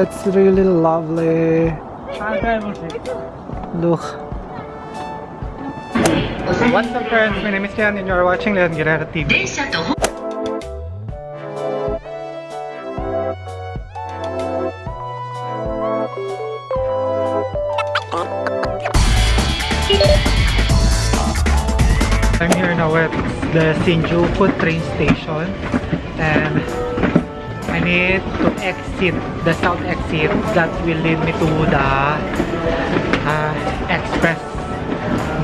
It's really lovely. Look. What's up friends, my name is Tian and you're watching Leon Guerrero TV. I'm here now at the Shinjuku train station and I need to exit the south exit that will lead me to the uh, express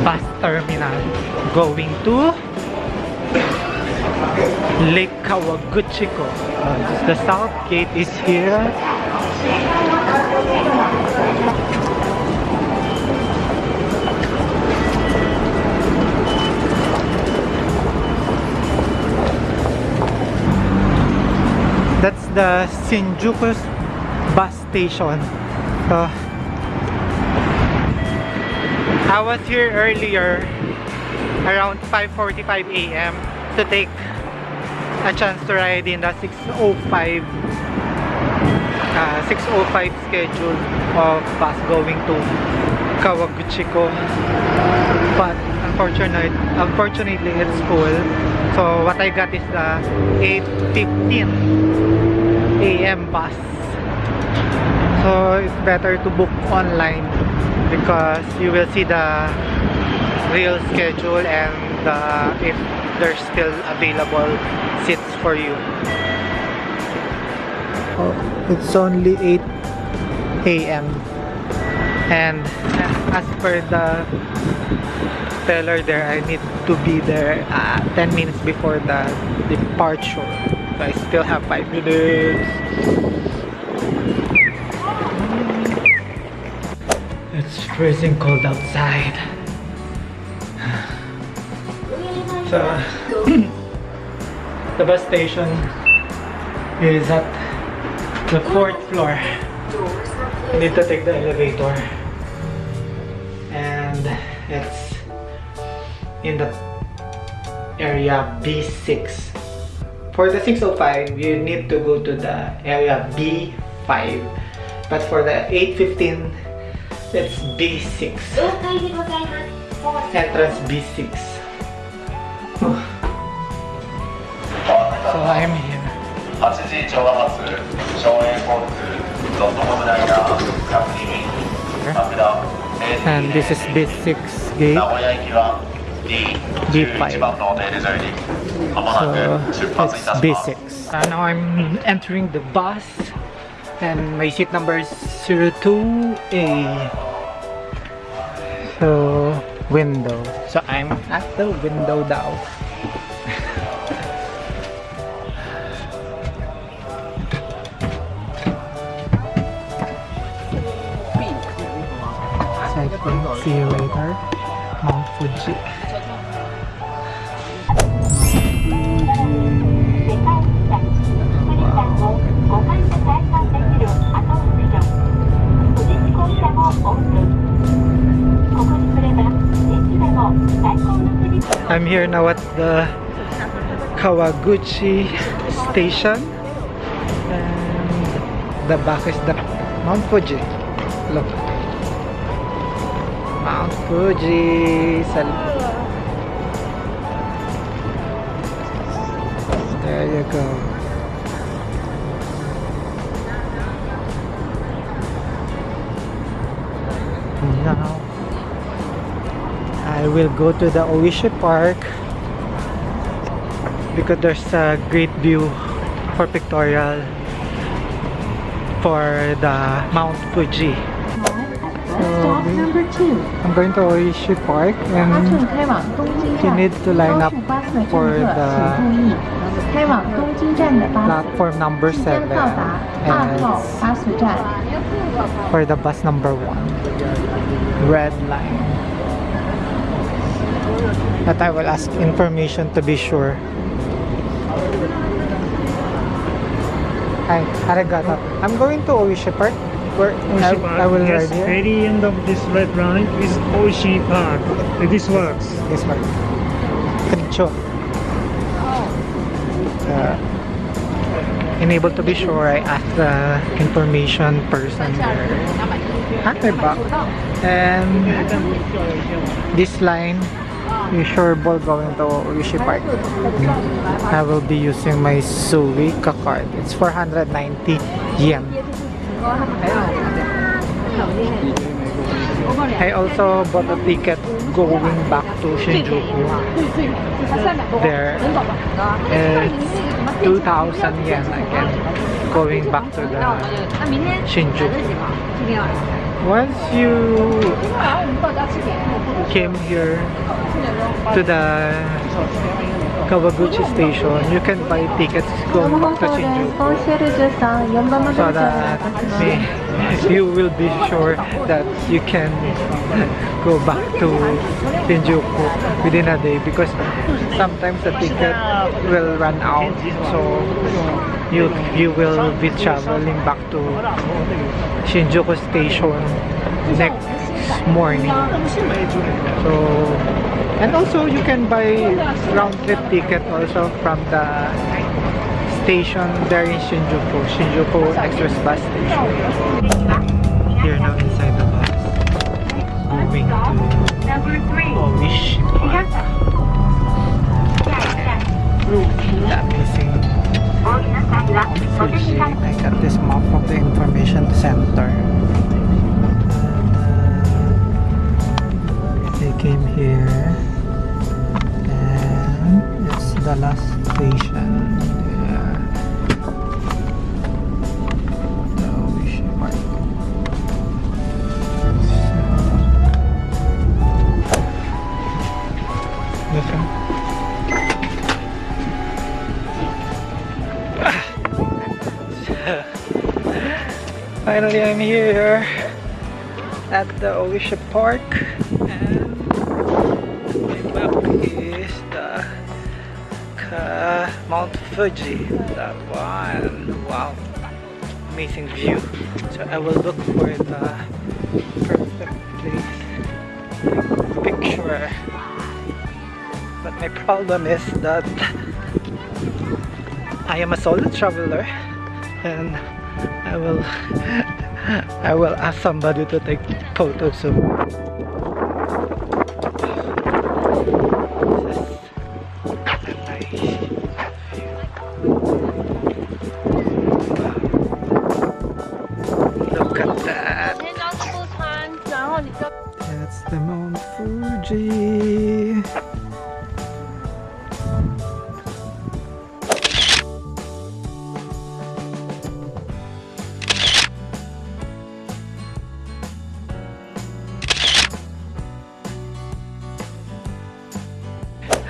bus terminal going to Lake Kawaguchiko. Uh, the south gate is here. The Shinjuku bus station. Uh, I was here earlier around 5.45 a.m. to take a chance to ride in the 6.05 uh, 6.05 schedule of bus going to Kawaguchiko but unfortunately, unfortunately it's full so what I got is the 8.15 a.m. bus so it's better to book online because you will see the real schedule and uh, if there's still available seats for you oh, it's only 8 a.m. and as per the teller there I need to be there uh, 10 minutes before the departure so I still have 5 minutes. It's freezing cold outside. So the bus station is at the fourth floor. You need to take the elevator it's in the area B6 for the 605 you need to go to the area B5 but for the 815 it's B6 entrance B6 so I'm here 8時調和発省営交通ドットコムライナー各2便マ田 and this is B6 gate. B5 so it's B6 And now I'm entering the bus and my seat number is 02A so window. So I'm at the window now. Taipei. See you later. Mount Fuji. I'm here now at the Kawaguchi station and the back is the Mount Fuji look Mount Fuji there you go now I will go to the Oishi Park because there's a great view for pictorial for the Mount Fuji so we, I'm going to Oishi Park and you need to line up for the platform number 7 and for the bus number 1 red line. But I will ask information to be sure. Hi, arigato. I'm going to Oishi Park. Where I, Park. I will yes, ride here. very end of this red line is Oishi Park. This works. This one. Konnichiwa. Uh, unable to be sure, I asked the information person there. Ah, may back. And this line is sureable going to Oishi Park. I will be using my Suica card. It's 490 yen. I also bought a ticket going back to Shinjuku. There, it's 2,000 yen again going back to the Shinjuku. Once you came here to the Kawaguchi station, you can buy tickets going back to Shinjuku so that you will be sure that you can go back to Shinjuku within a day because sometimes the ticket will run out. So you you will be traveling back to Shinjuku station next morning. So and also you can buy round trip ticket also from the station there in Shinjuku Shinjuku Express bus station. Here now inside the bus. Moving to. Oishi Park. That missing Fuji I got this map from the information center. They came here and it's the last station Finally, I'm here at the Oishi Park, and my back is the Mount Fuji. That one, wow, amazing view. So I will look for the perfect place picture. But my problem is that I am a solo traveler and I will I will ask somebody to take photos of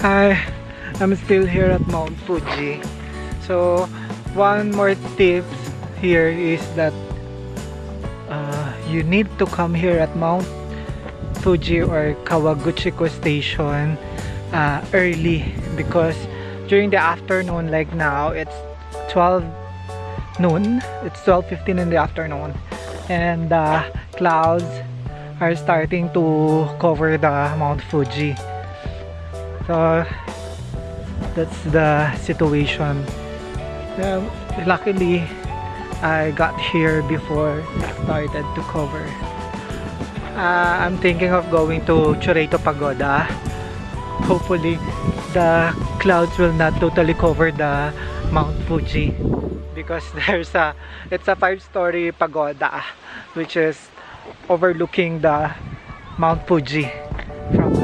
Hi, I'm still here at Mount Fuji. So, one more tip here is that uh, you need to come here at Mount Fuji or Kawaguchiko station uh, early because during the afternoon like now it's 12 noon. It's 12.15 in the afternoon. And the clouds are starting to cover the Mount Fuji so that's the situation Um, luckily I got here before it started to cover uh, I'm thinking of going to Churreto Pagoda. Hopefully, the clouds will not totally cover the Mount Fuji because there's a it's a five-story pagoda which is overlooking the Mount Fuji from.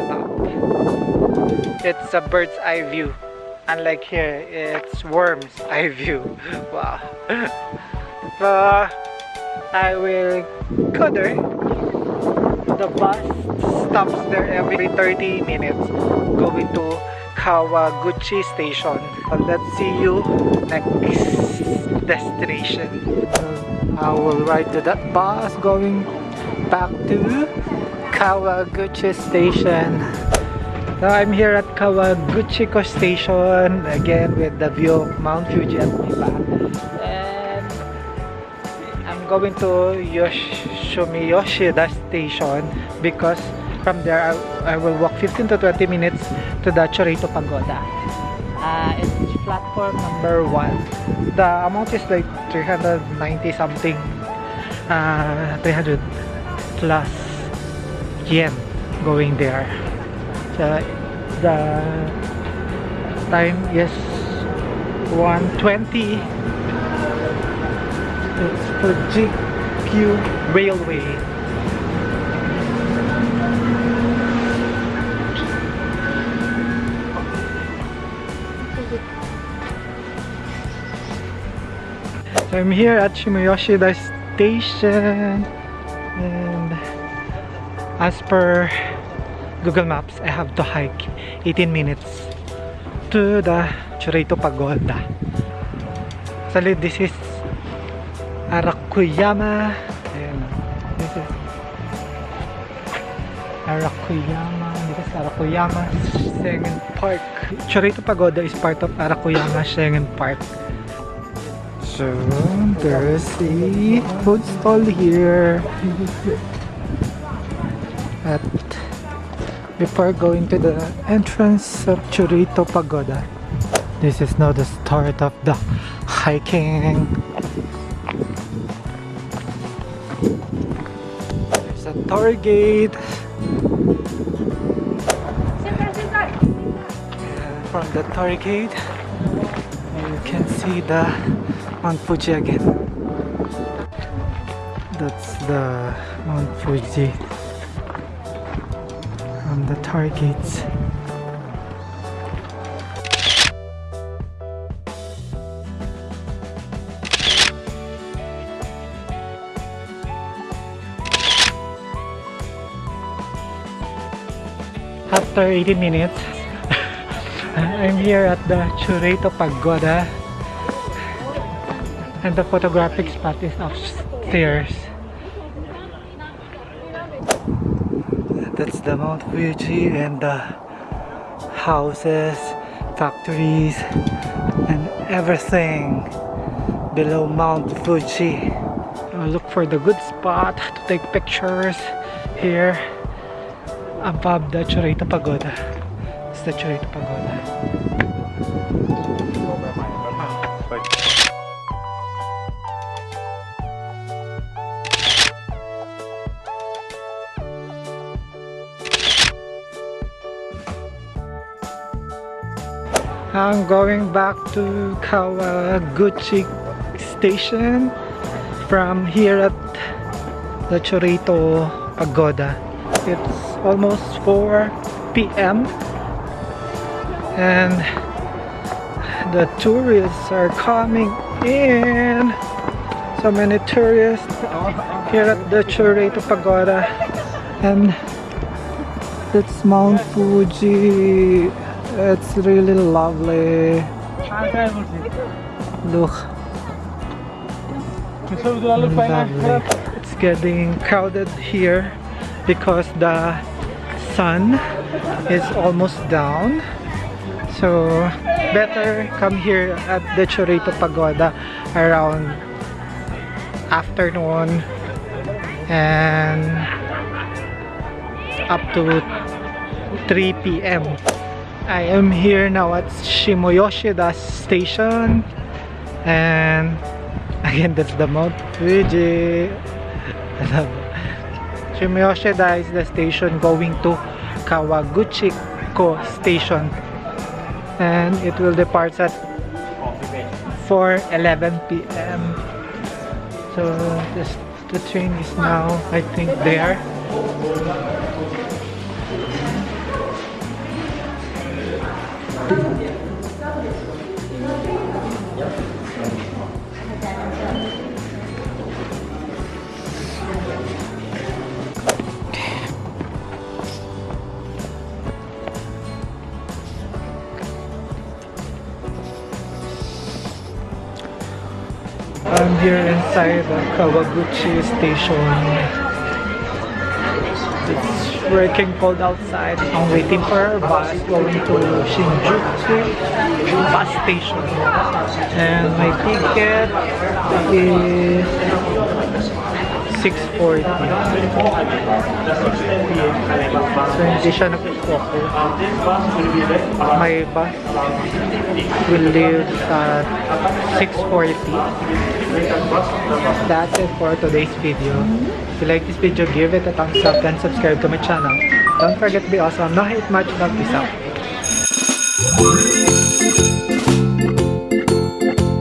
It's a bird's eye view. Unlike here, it's worm's eye view. Wow. so, uh, I will go there the bus stops there every 30 minutes going to Kawaguchi station. So let's see you next destination. I will ride to that bus going back to Kawaguchi station. So I'm here at Kawaguchiko station again with the view of Mount Fuji at back. And I'm going to Yosh Shimoyoshida station because from there I, I will walk 15 to 20 minutes to the Chureito Pagoda. Uh, it's platform number one. The amount is like 390 something, uh, 300 plus yen going there. The time is 120. It's for GQ Railway. So I'm here at Shimoyoshida Station and as per Google Maps I have to hike 18 minutes to the Churito Pagoda. Actually this is Arakuyama and this is Arakuyama this is Arakuyama Sengen Park. Churito Pagoda is part of Arakuyama Sengen Park. So there's a food stall here. Before going to the entrance of Chureito Pagoda. This is now the start of the hiking. There's a torii gate. From the torii gate, you can see the Mount Fuji again. That's the Mount Fuji the torii gates. After 18 minutes, I'm here at the Chureito Pagoda and the photographic spot is upstairs. That's the Mount Fuji and the houses, factories, and everything below Mount Fuji. I'll look for the good spot to take pictures here above the Chureito Pagoda. It's the Chureito Pagoda. I'm going back to Kawaguchi station from here at the Chureito Pagoda. It's almost 4 p.m. and the tourists are coming in. So many tourists here at the Chureito Pagoda and it's Mount Fuji. It's really lovely. Look. Lovely. It's getting crowded here because the sun is almost down. So better come here at the Chureito Pagoda around afternoon and up to 3 p.m. I am here now at Shimoyoshida station. And again that's the Mount Fuji. Shimoyoshida is the station going to Kawaguchiko station. And it will depart at 4.11 p.m. So this, the train is now I think there here inside the Kawaguchi station. It's working cold outside. I'm waiting for our bus going to Shinjuku bus station. And my ticket is 6.40. So, hindi siya nag-focus. My bus will leave at 6.40. That's it for today's video. If you like this video, give it a thumbs up and subscribe to my channel. Don't forget to be awesome. No hate much. Love. Peace out.